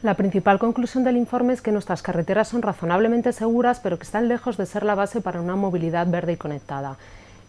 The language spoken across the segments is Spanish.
La principal conclusión del informe es que nuestras carreteras son razonablemente seguras, pero que están lejos de ser la base para una movilidad verde y conectada.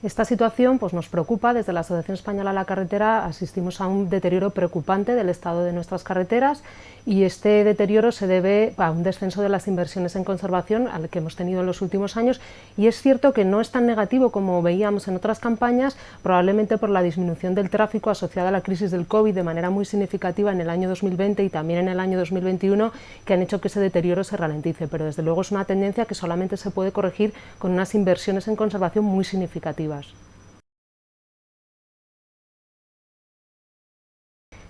Esta situación pues, nos preocupa. Desde la Asociación Española a la Carretera asistimos a un deterioro preocupante del estado de nuestras carreteras y este deterioro se debe a un descenso de las inversiones en conservación al que hemos tenido en los últimos años y es cierto que no es tan negativo como veíamos en otras campañas, probablemente por la disminución del tráfico asociada a la crisis del COVID de manera muy significativa en el año 2020 y también en el año 2021 que han hecho que ese deterioro se ralentice, pero desde luego es una tendencia que solamente se puede corregir con unas inversiones en conservación muy significativas.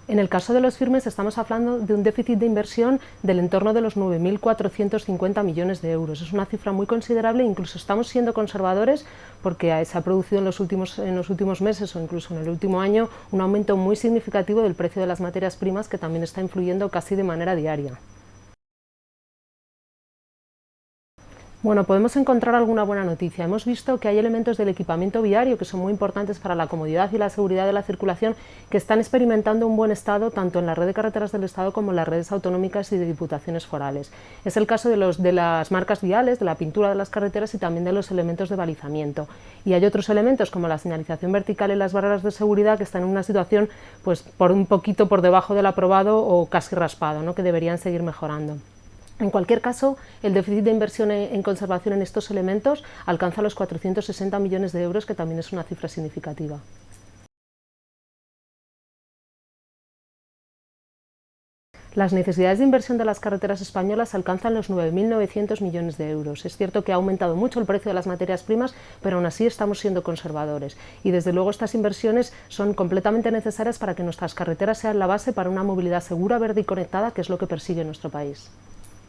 En el caso de los firmes estamos hablando de un déficit de inversión del entorno de los 9.450 millones de euros. Es una cifra muy considerable, incluso estamos siendo conservadores porque se ha producido en los, últimos, en los últimos meses o incluso en el último año un aumento muy significativo del precio de las materias primas que también está influyendo casi de manera diaria. Bueno, podemos encontrar alguna buena noticia. Hemos visto que hay elementos del equipamiento viario que son muy importantes para la comodidad y la seguridad de la circulación que están experimentando un buen estado tanto en la red de carreteras del Estado como en las redes autonómicas y de diputaciones forales. Es el caso de, los, de las marcas viales, de la pintura de las carreteras y también de los elementos de balizamiento. Y hay otros elementos como la señalización vertical y las barreras de seguridad que están en una situación pues, por un poquito por debajo del aprobado o casi raspado, ¿no? que deberían seguir mejorando. En cualquier caso, el déficit de inversión en conservación en estos elementos alcanza los 460 millones de euros, que también es una cifra significativa. Las necesidades de inversión de las carreteras españolas alcanzan los 9.900 millones de euros. Es cierto que ha aumentado mucho el precio de las materias primas, pero aún así estamos siendo conservadores. Y desde luego estas inversiones son completamente necesarias para que nuestras carreteras sean la base para una movilidad segura, verde y conectada, que es lo que persigue nuestro país.